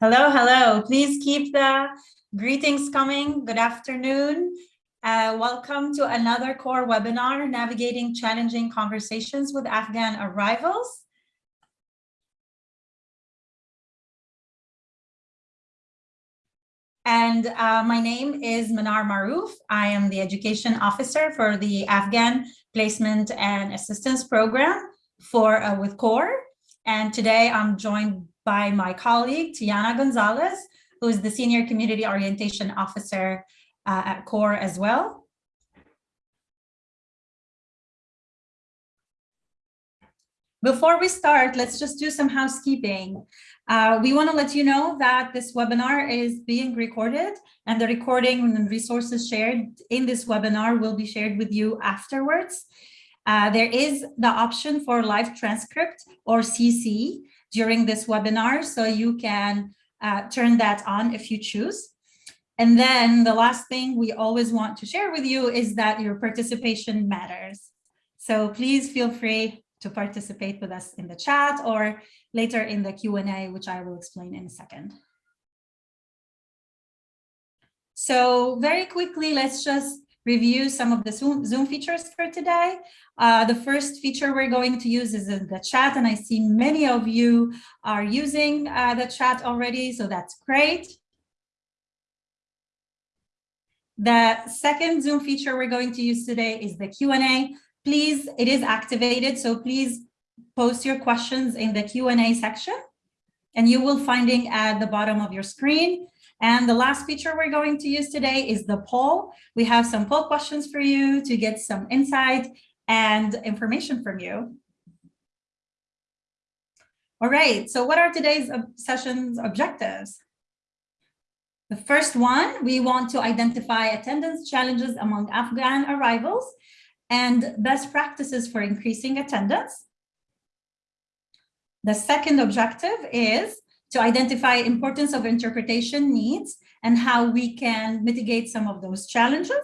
Hello, hello. Please keep the greetings coming. Good afternoon. Uh, welcome to another core webinar, Navigating Challenging Conversations with Afghan Arrivals. And uh, my name is Manar Maroof. I am the Education Officer for the Afghan Placement and Assistance Program for uh, with CORE. And today I'm joined by my colleague, Tiana Gonzalez, who is the Senior Community Orientation Officer uh, at CORE as well. Before we start, let's just do some housekeeping. Uh, we want to let you know that this webinar is being recorded and the recording and resources shared in this webinar will be shared with you afterwards. Uh, there is the option for live transcript or CC during this webinar, so you can uh, turn that on if you choose. And then the last thing we always want to share with you is that your participation matters. So please feel free to participate with us in the chat or later in the Q&A, which I will explain in a second. So very quickly, let's just review some of the Zoom, Zoom features for today. Uh, the first feature we're going to use is the chat, and I see many of you are using uh, the chat already, so that's great. The second Zoom feature we're going to use today is the Q&A. Please, it is activated, so please post your questions in the Q&A section, and you will finding at the bottom of your screen. And the last feature we're going to use today is the poll. We have some poll questions for you to get some insight and information from you. All right, so what are today's session's objectives? The first one, we want to identify attendance challenges among Afghan arrivals and best practices for increasing attendance. The second objective is to identify importance of interpretation needs and how we can mitigate some of those challenges.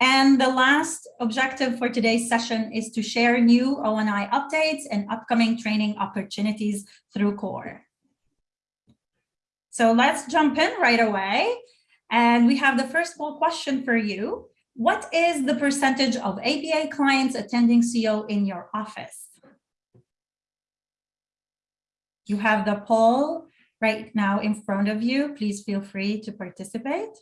And the last objective for today's session is to share new ONI updates and upcoming training opportunities through CORE. So let's jump in right away. And we have the first poll question for you. What is the percentage of APA clients attending CO in your office? You have the poll right now in front of you. Please feel free to participate.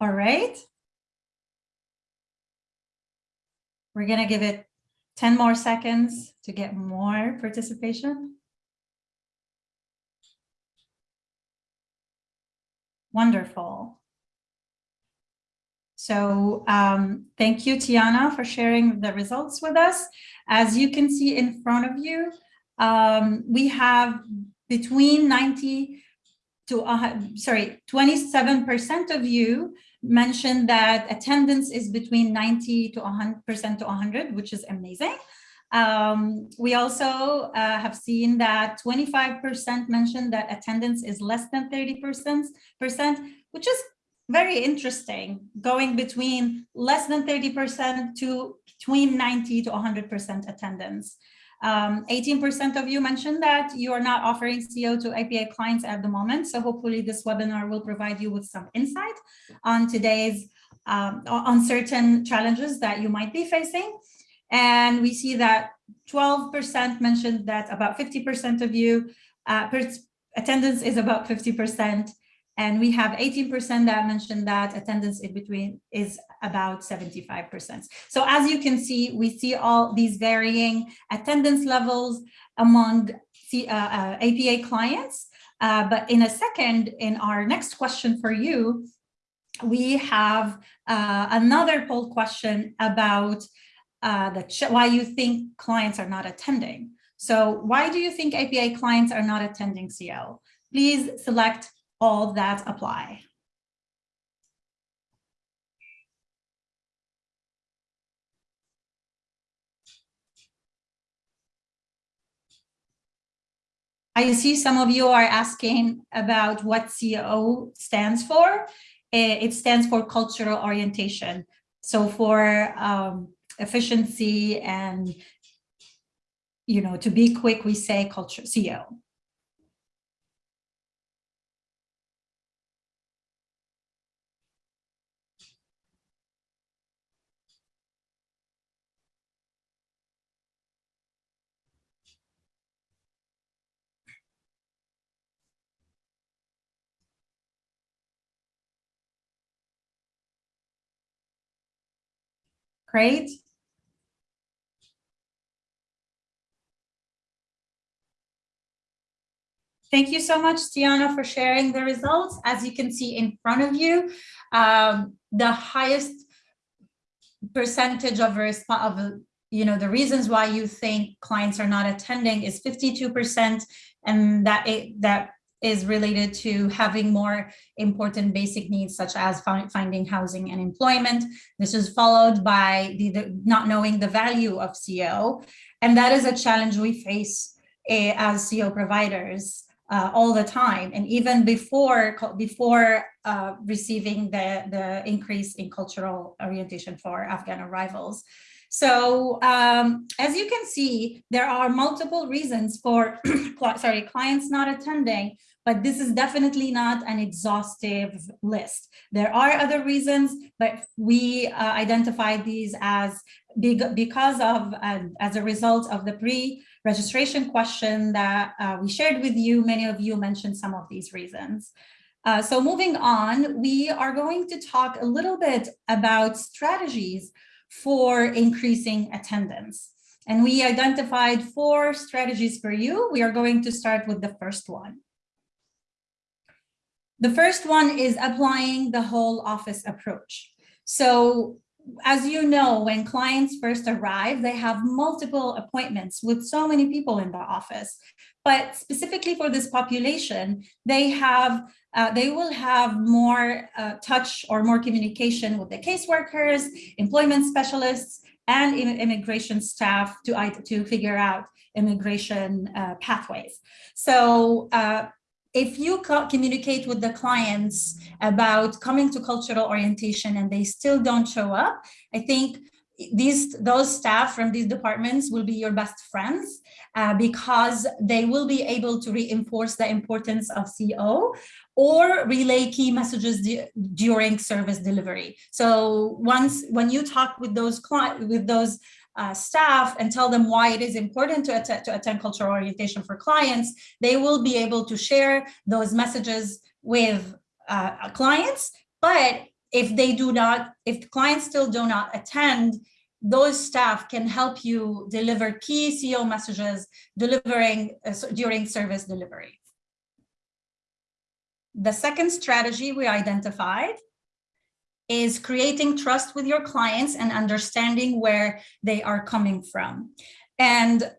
All right. We're going to give it 10 more seconds to get more participation. Wonderful. So um, thank you, Tiana, for sharing the results with us. As you can see in front of you, um, we have between 90 to, uh, sorry, 27% of you mentioned that attendance is between 90 to 100% to 100, which is amazing. Um, we also uh, have seen that 25% mentioned that attendance is less than 30%, which is very interesting, going between less than 30% to between 90 to 100% attendance. 18% um, of you mentioned that you are not offering CO to APA clients at the moment. So hopefully this webinar will provide you with some insight on today's um, on certain challenges that you might be facing. And we see that 12% mentioned that about 50% of you, uh, attendance is about 50%. And we have 18% that mentioned that attendance in between is about 75%. So as you can see, we see all these varying attendance levels among the, uh, uh, APA clients. Uh, but in a second, in our next question for you, we have uh, another poll question about uh, the why you think clients are not attending. So why do you think APA clients are not attending CO? Please select all that apply. I see some of you are asking about what CO stands for. Eh, it stands for cultural orientation. So for um, efficiency and, you know, to be quick, we say culture CO. Great. Thank you so much, Tiana, for sharing the results. As you can see in front of you, um, the highest percentage of, of you know, the reasons why you think clients are not attending is 52%, and that it, that is related to having more important basic needs such as finding housing and employment. This is followed by the, the not knowing the value of CO, And that is a challenge we face uh, as CO providers uh, all the time. And even before, before uh, receiving the, the increase in cultural orientation for Afghan arrivals. So um, as you can see, there are multiple reasons for sorry, clients not attending, but this is definitely not an exhaustive list. There are other reasons, but we uh, identify these as because of, uh, as a result of the pre-registration question that uh, we shared with you, many of you mentioned some of these reasons. Uh, so moving on, we are going to talk a little bit about strategies for increasing attendance. And we identified four strategies for you. We are going to start with the first one. The first one is applying the whole office approach. So as you know, when clients first arrive, they have multiple appointments with so many people in the office. But specifically for this population, they have uh, they will have more uh, touch or more communication with the caseworkers, employment specialists, and immigration staff to, to figure out immigration uh, pathways. So uh, if you communicate with the clients about coming to cultural orientation and they still don't show up, I think these those staff from these departments will be your best friends uh, because they will be able to reinforce the importance of CO or relay key messages during service delivery. So once when you talk with those client with those uh, staff and tell them why it is important to, to attend cultural orientation for clients, they will be able to share those messages with uh, clients. But if they do not, if clients still do not attend, those staff can help you deliver key CO messages delivering uh, during service delivery. The second strategy we identified is creating trust with your clients and understanding where they are coming from. And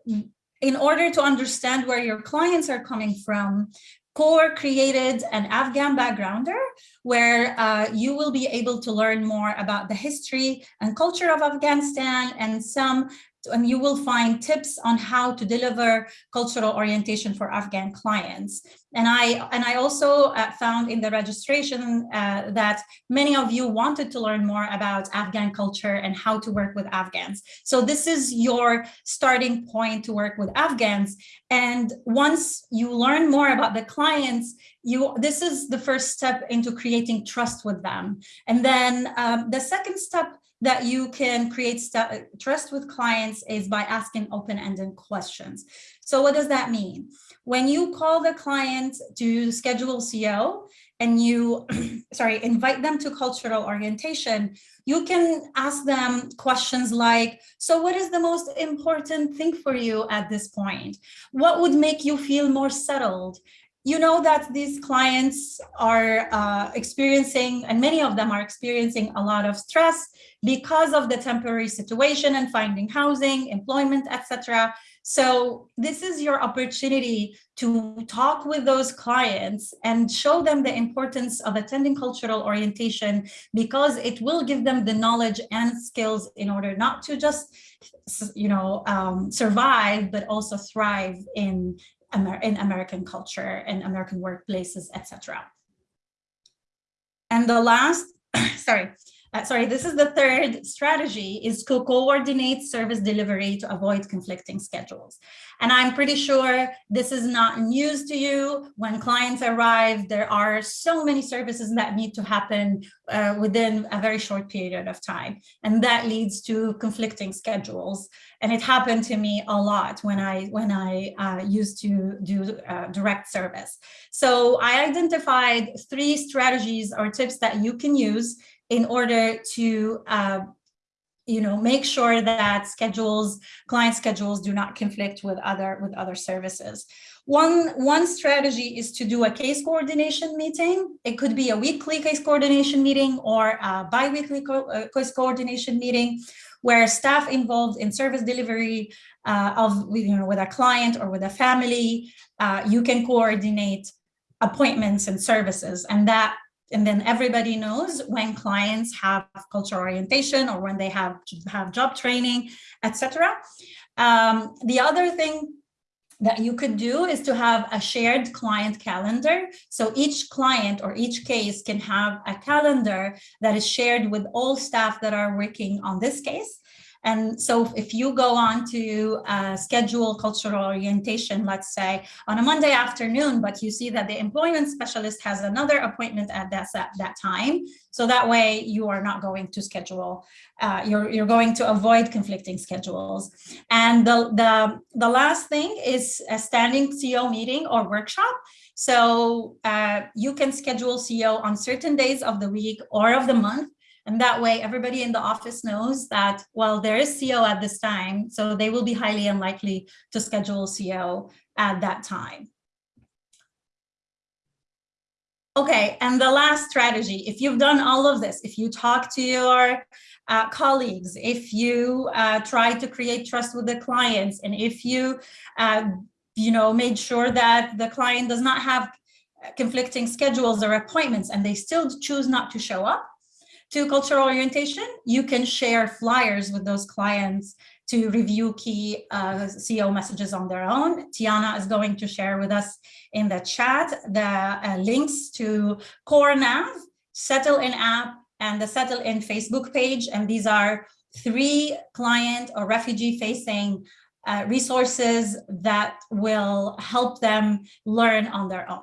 in order to understand where your clients are coming from, CORE created an Afghan backgrounder where uh, you will be able to learn more about the history and culture of Afghanistan and some and you will find tips on how to deliver cultural orientation for Afghan clients. And I and I also uh, found in the registration uh, that many of you wanted to learn more about Afghan culture and how to work with Afghans. So this is your starting point to work with Afghans. And once you learn more about the clients, you this is the first step into creating trust with them. And then um, the second step that you can create trust with clients is by asking open-ended questions. So what does that mean? When you call the client to schedule CO and you, sorry, invite them to cultural orientation, you can ask them questions like, so what is the most important thing for you at this point? What would make you feel more settled? You know that these clients are uh, experiencing, and many of them are experiencing a lot of stress because of the temporary situation and finding housing, employment, etc. So this is your opportunity to talk with those clients and show them the importance of attending cultural orientation because it will give them the knowledge and skills in order not to just, you know, um, survive, but also thrive in Amer in American culture and American workplaces, etc. And the last, sorry, uh, sorry, this is the third strategy is to coordinate service delivery to avoid conflicting schedules. And I'm pretty sure this is not news to you. When clients arrive, there are so many services that need to happen uh, within a very short period of time. And that leads to conflicting schedules. And it happened to me a lot when I when I uh, used to do uh, direct service. So I identified three strategies or tips that you can use in order to uh, you know, make sure that schedules, client schedules do not conflict with other with other services. One, one strategy is to do a case coordination meeting. It could be a weekly case coordination meeting or a bi-weekly co uh, case coordination meeting where staff involved in service delivery uh, of, you know, with a client or with a family, uh, you can coordinate appointments and services and that and then everybody knows when clients have cultural orientation or when they have have job training, etc. Um, the other thing that you could do is to have a shared client calendar. So each client or each case can have a calendar that is shared with all staff that are working on this case. And so if you go on to uh, schedule cultural orientation, let's say on a Monday afternoon, but you see that the employment specialist has another appointment at that, at that time. So that way you are not going to schedule, uh, you're, you're going to avoid conflicting schedules. And the, the, the last thing is a standing CO meeting or workshop. So uh, you can schedule CO on certain days of the week or of the month and that way everybody in the office knows that, well, there is CO at this time, so they will be highly unlikely to schedule CO at that time. Okay, and the last strategy, if you've done all of this, if you talk to your uh, colleagues, if you uh, try to create trust with the clients, and if you, uh, you know, made sure that the client does not have conflicting schedules or appointments and they still choose not to show up, to cultural orientation, you can share flyers with those clients to review key uh, CO messages on their own. Tiana is going to share with us in the chat the uh, links to CoreNav, Settle In app, and the Settle In Facebook page. And these are three client or refugee facing uh, resources that will help them learn on their own.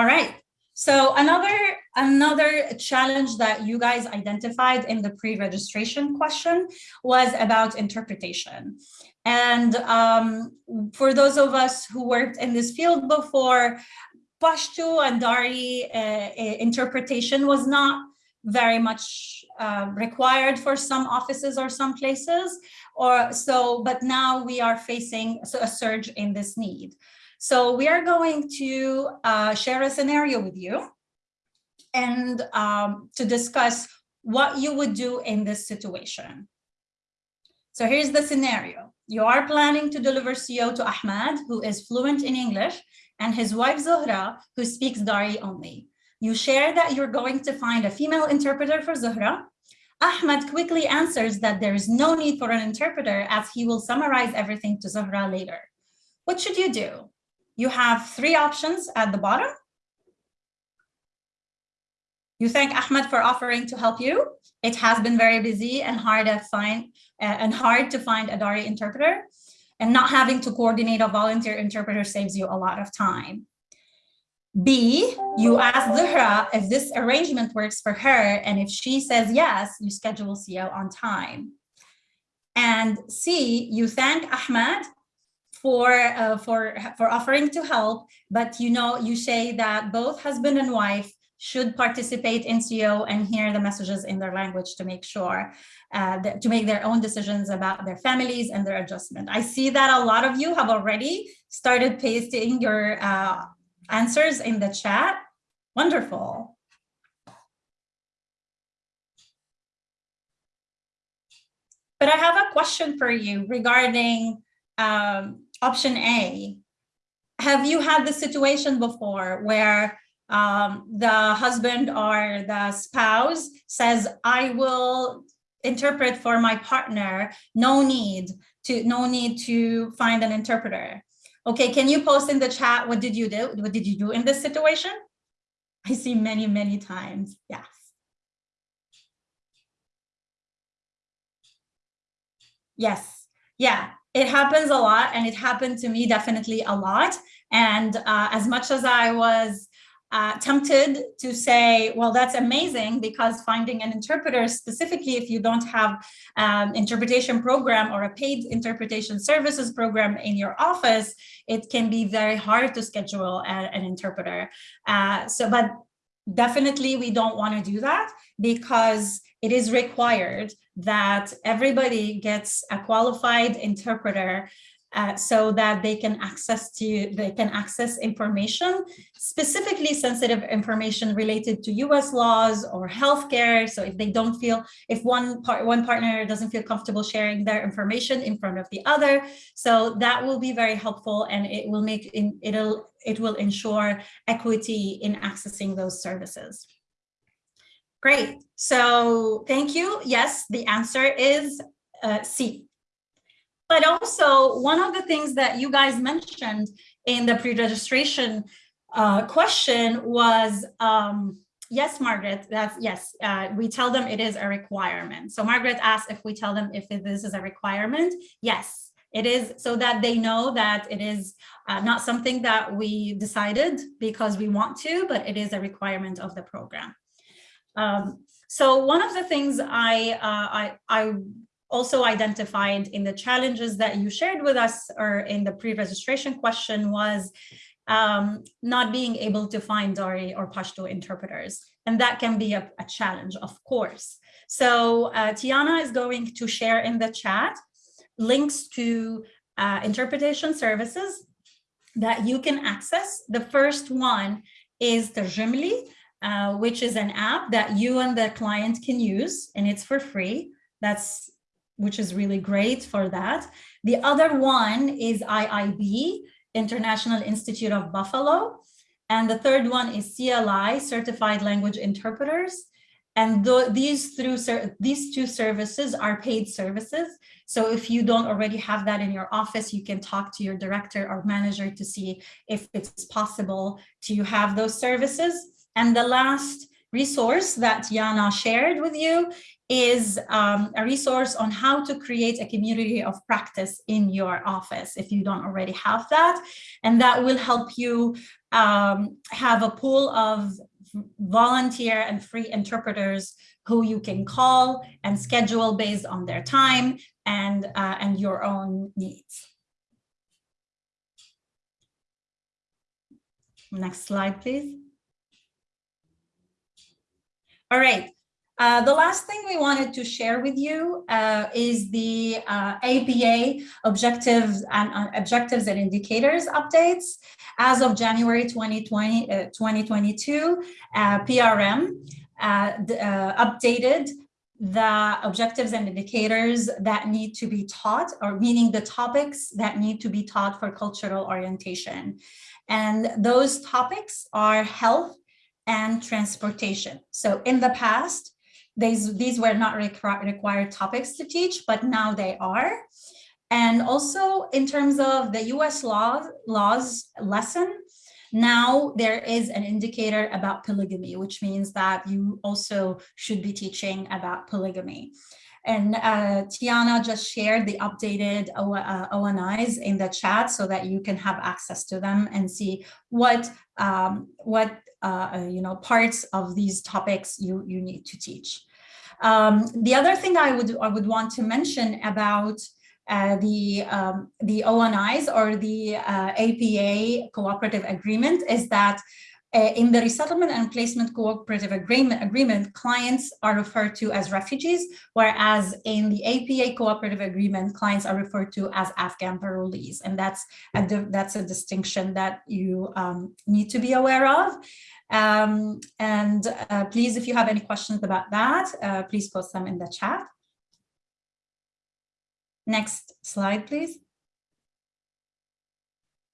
All right. So another another challenge that you guys identified in the pre-registration question was about interpretation. And um, for those of us who worked in this field before, Pashto and Dari uh, interpretation was not very much uh, required for some offices or some places or so but now we are facing a surge in this need so we are going to uh, share a scenario with you and um, to discuss what you would do in this situation. So here's the scenario. You are planning to deliver CO to Ahmad, who is fluent in English, and his wife Zuhra, who speaks Dari only. You share that you're going to find a female interpreter for Zuhra. Ahmad quickly answers that there is no need for an interpreter as he will summarize everything to Zuhra later. What should you do? You have three options at the bottom. You thank Ahmed for offering to help you. It has been very busy and hard to find uh, and hard to find a Dari interpreter and not having to coordinate a volunteer interpreter saves you a lot of time. B, you ask Zuhra if this arrangement works for her, and if she says yes, you schedule CO on time. And C, you thank Ahmed for uh, for for offering to help but you know you say that both husband and wife should participate in CO and hear the messages in their language to make sure uh, that, to make their own decisions about their families and their adjustment. I see that a lot of you have already started pasting your uh, answers in the chat. Wonderful. But I have a question for you regarding um, option A, have you had the situation before where um, the husband or the spouse says, I will interpret for my partner, no need to no need to find an interpreter. Okay, can you post in the chat what did you do? What did you do in this situation? I see many, many times. Yes. Yes. Yeah, it happens a lot and it happened to me definitely a lot. And uh, as much as I was uh, tempted to say, well, that's amazing because finding an interpreter, specifically if you don't have um, interpretation program or a paid interpretation services program in your office, it can be very hard to schedule a, an interpreter. Uh, so, but definitely we don't want to do that because it is required that everybody gets a qualified interpreter uh, so that they can access to they can access information, specifically sensitive information related to U.S. laws or healthcare. So if they don't feel if one part one partner doesn't feel comfortable sharing their information in front of the other, so that will be very helpful and it will make it'll it will ensure equity in accessing those services. Great. So thank you. Yes, the answer is uh, C. But also one of the things that you guys mentioned in the pre-registration uh, question was, um, yes, Margaret, that's yes, uh, we tell them it is a requirement. So Margaret asked if we tell them if this is a requirement. Yes, it is so that they know that it is uh, not something that we decided because we want to, but it is a requirement of the program. Um, so one of the things I, uh, I, I also identified in the challenges that you shared with us or in the pre-registration question was um, not being able to find Dari or Pashto interpreters. And that can be a, a challenge, of course. So uh, Tiana is going to share in the chat links to uh, interpretation services that you can access. The first one is Tarjimly, uh, which is an app that you and the client can use, and it's for free. That's which is really great for that. The other one is IIB, International Institute of Buffalo. And the third one is CLI, Certified Language Interpreters. And th these, through these two services are paid services. So if you don't already have that in your office, you can talk to your director or manager to see if it's possible to have those services. And the last resource that Tiana shared with you is um, a resource on how to create a community of practice in your office if you don't already have that. And that will help you um, have a pool of volunteer and free interpreters who you can call and schedule based on their time and, uh, and your own needs. Next slide, please. All right, uh, the last thing we wanted to share with you uh, is the uh, APA objectives and uh, objectives and indicators updates. As of January 2020, 2022, uh, PRM updated the objectives and indicators that need to be taught, or meaning the topics that need to be taught for cultural orientation. And those topics are health and transportation. So in the past, these, these were not requ required topics to teach, but now they are. And also in terms of the US law, laws lesson, now there is an indicator about polygamy, which means that you also should be teaching about polygamy. And uh, Tiana just shared the updated o uh, ONIs in the chat so that you can have access to them and see what um, what uh, you know parts of these topics you you need to teach. Um, the other thing I would I would want to mention about uh, the um, the ONIs or the uh, APA cooperative agreement is that uh, in the resettlement and placement cooperative agreement, agreement, clients are referred to as refugees, whereas in the APA cooperative agreement, clients are referred to as Afghan parolees. And that's a, that's a distinction that you um, need to be aware of. Um, and uh, please, if you have any questions about that, uh, please post them in the chat. Next slide, please.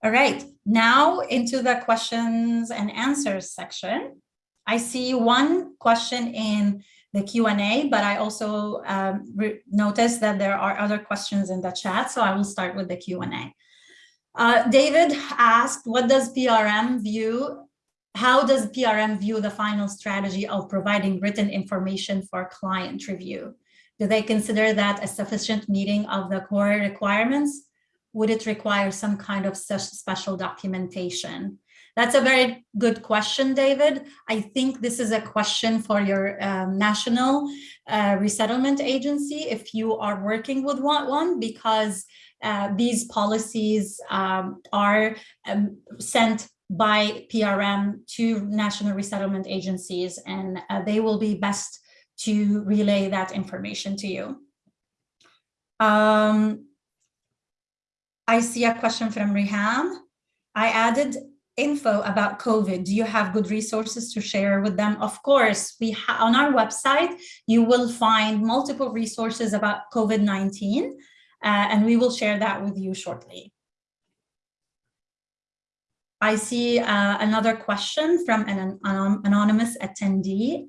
All right, now into the questions and answers section. I see one question in the Q&A, but I also um, noticed that there are other questions in the chat, so I will start with the Q&A. Uh, David asked, what does PRM view, how does PRM view the final strategy of providing written information for client review? Do they consider that a sufficient meeting of the core requirements? Would it require some kind of special documentation? That's a very good question, David. I think this is a question for your um, national uh, resettlement agency if you are working with one, because uh, these policies um, are um, sent by PRM to national resettlement agencies and uh, they will be best to relay that information to you. Um, I see a question from Rihan. I added info about COVID. Do you have good resources to share with them? Of course, we on our website, you will find multiple resources about COVID-19, uh, and we will share that with you shortly. I see uh, another question from an anonymous attendee.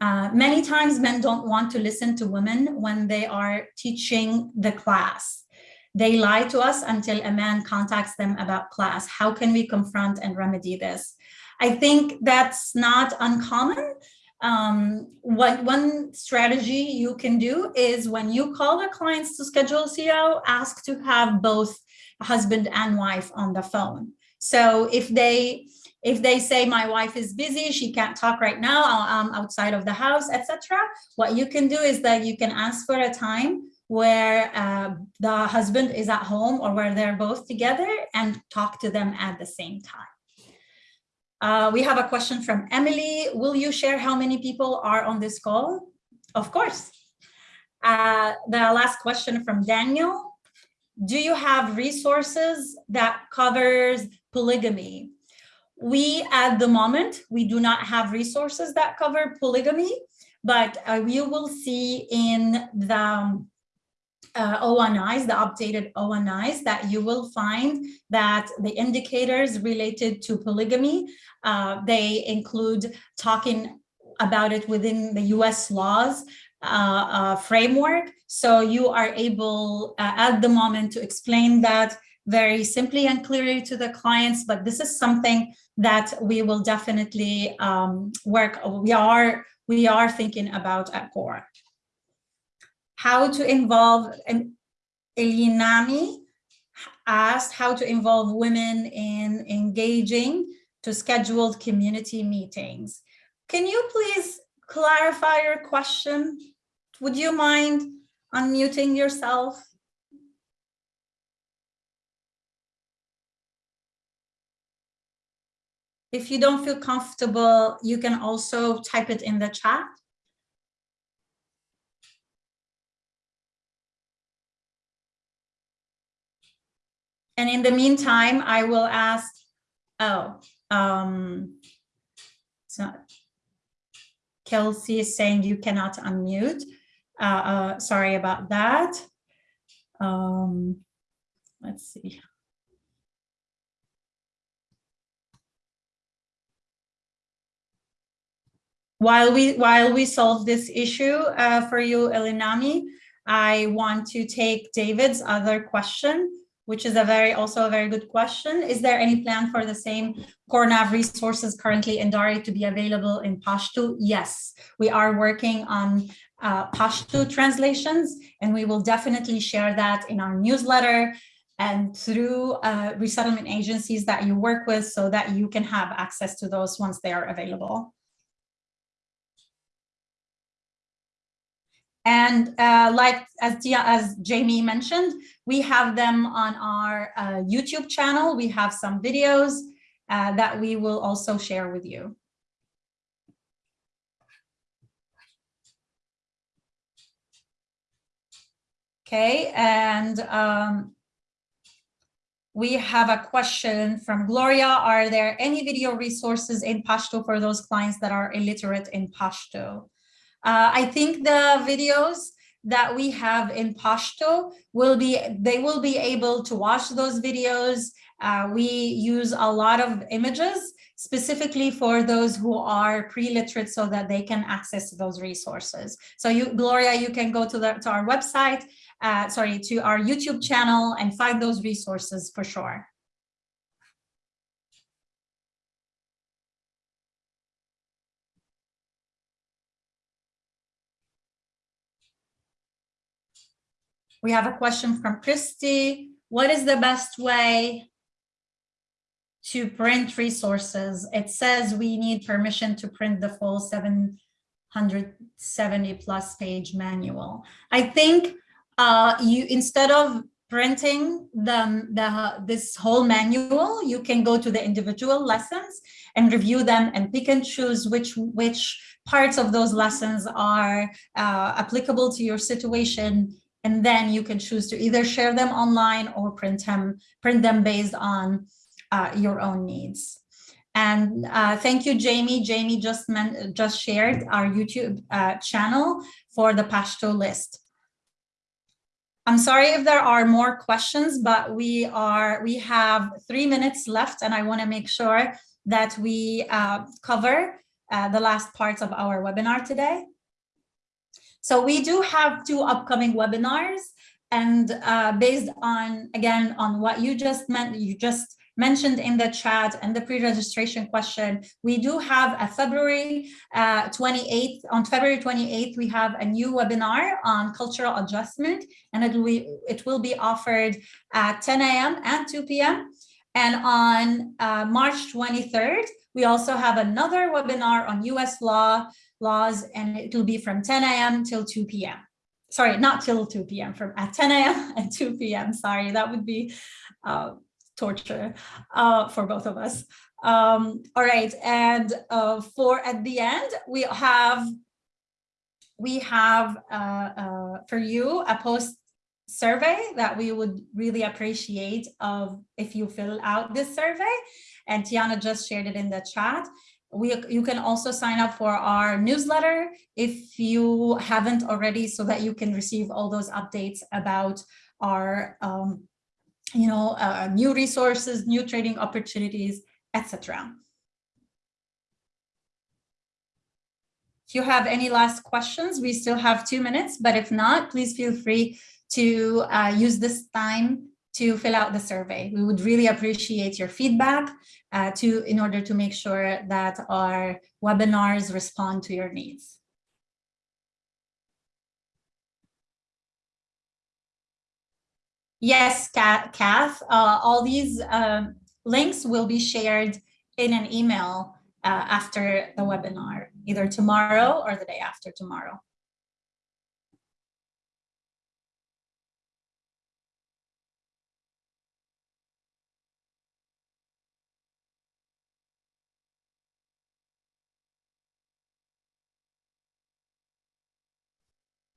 Uh, many times men don't want to listen to women when they are teaching the class. They lie to us until a man contacts them about class. How can we confront and remedy this? I think that's not uncommon. Um, what one strategy you can do is when you call the clients to schedule CO, ask to have both husband and wife on the phone. So if they if they say my wife is busy, she can't talk right now, I'm outside of the house, etc. What you can do is that you can ask for a time where uh, the husband is at home or where they're both together and talk to them at the same time. Uh, we have a question from Emily. Will you share how many people are on this call? Of course. Uh, the last question from Daniel. Do you have resources that covers polygamy? We, at the moment, we do not have resources that cover polygamy, but uh, will see in the um, uh, ONIs, the updated ONIs, that you will find that the indicators related to polygamy, uh, they include talking about it within the US laws uh, uh, framework. So you are able uh, at the moment to explain that very simply and clearly to the clients, but this is something that we will definitely um, work, we are, we are thinking about at CORE. How to involve, and Elinami asked how to involve women in engaging to scheduled community meetings. Can you please clarify your question? Would you mind unmuting yourself? If you don't feel comfortable, you can also type it in the chat. And in the meantime, I will ask, oh, um, so Kelsey is saying you cannot unmute. Uh, uh, sorry about that. Um, let's see. While we while we solve this issue uh, for you, Elinami, I want to take David's other question, which is a very also a very good question. Is there any plan for the same CoreNav resources currently in Dari to be available in Pashto? Yes, we are working on uh, Pashto translations, and we will definitely share that in our newsletter and through uh, resettlement agencies that you work with so that you can have access to those once they are available. And uh, like as, as Jamie mentioned, we have them on our uh, YouTube channel. We have some videos uh, that we will also share with you. Okay, and um, we have a question from Gloria. Are there any video resources in Pashto for those clients that are illiterate in Pashto? Uh, I think the videos that we have in Pashto will be, they will be able to watch those videos Uh, we use a lot of images specifically for those who are pre-literate so that they can access those resources. So you, Gloria, you can go to, the, to our website, uh, sorry, to our YouTube channel and find those resources for sure. We have a question from Christy. What is the best way to print resources? It says we need permission to print the full 770 plus page manual. I think uh, you instead of printing the, the this whole manual, you can go to the individual lessons and review them and pick and choose which which parts of those lessons are uh, applicable to your situation and then you can choose to either share them online or print them, print them based on uh, your own needs. And uh, thank you, Jamie. Jamie just meant, just shared our YouTube uh, channel for the Pashto list. I'm sorry if there are more questions, but we are we have three minutes left, and I want to make sure that we uh, cover uh, the last parts of our webinar today. So we do have two upcoming webinars and uh, based on, again, on what you just meant, you just mentioned in the chat and the pre-registration question, we do have a February uh, 28th, on February 28th, we have a new webinar on cultural adjustment and it will, be, it will be offered at 10 a.m. and 2 p.m. And on uh, March 23rd, we also have another webinar on US law, laws, and it will be from 10 a.m. till 2 p.m. Sorry, not till 2 p.m. from at 10 a.m. and 2 p.m. Sorry, that would be uh, torture uh, for both of us. Um, all right, and uh, for at the end, we have we have uh, uh, for you a post survey that we would really appreciate of if you fill out this survey and Tiana just shared it in the chat we you can also sign up for our newsletter if you haven't already so that you can receive all those updates about our um, you know uh, new resources new trading opportunities etc if you have any last questions we still have two minutes but if not please feel free to uh, use this time to fill out the survey. We would really appreciate your feedback uh, to in order to make sure that our webinars respond to your needs. Yes, Kath, uh, all these uh, links will be shared in an email uh, after the webinar, either tomorrow or the day after tomorrow.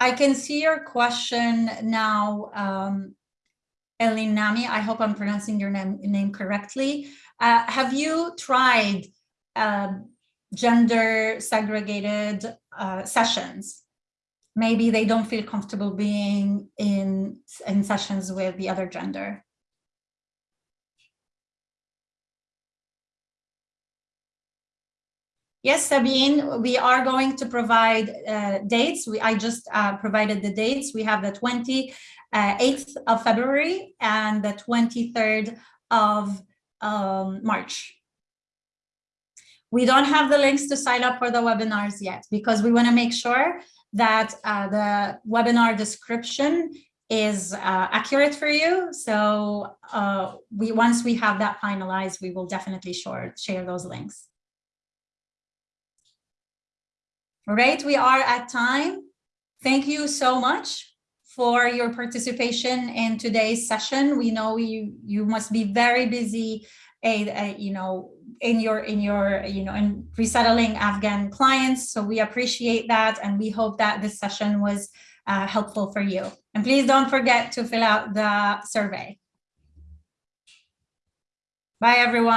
I can see your question now, um, Elinami. I hope I'm pronouncing your name, name correctly. Uh, have you tried uh, gender segregated uh, sessions? Maybe they don't feel comfortable being in, in sessions with the other gender. Yes, Sabine, we are going to provide uh, dates. We, I just uh, provided the dates. We have the 28th of February and the 23rd of um, March. We don't have the links to sign up for the webinars yet because we want to make sure that uh, the webinar description is uh, accurate for you. So uh, we once we have that finalized, we will definitely share, share those links. Right, we are at time. Thank you so much for your participation in today's session. We know you you must be very busy, uh, you know, in your in your you know in resettling Afghan clients. So we appreciate that, and we hope that this session was uh, helpful for you. And please don't forget to fill out the survey. Bye, everyone.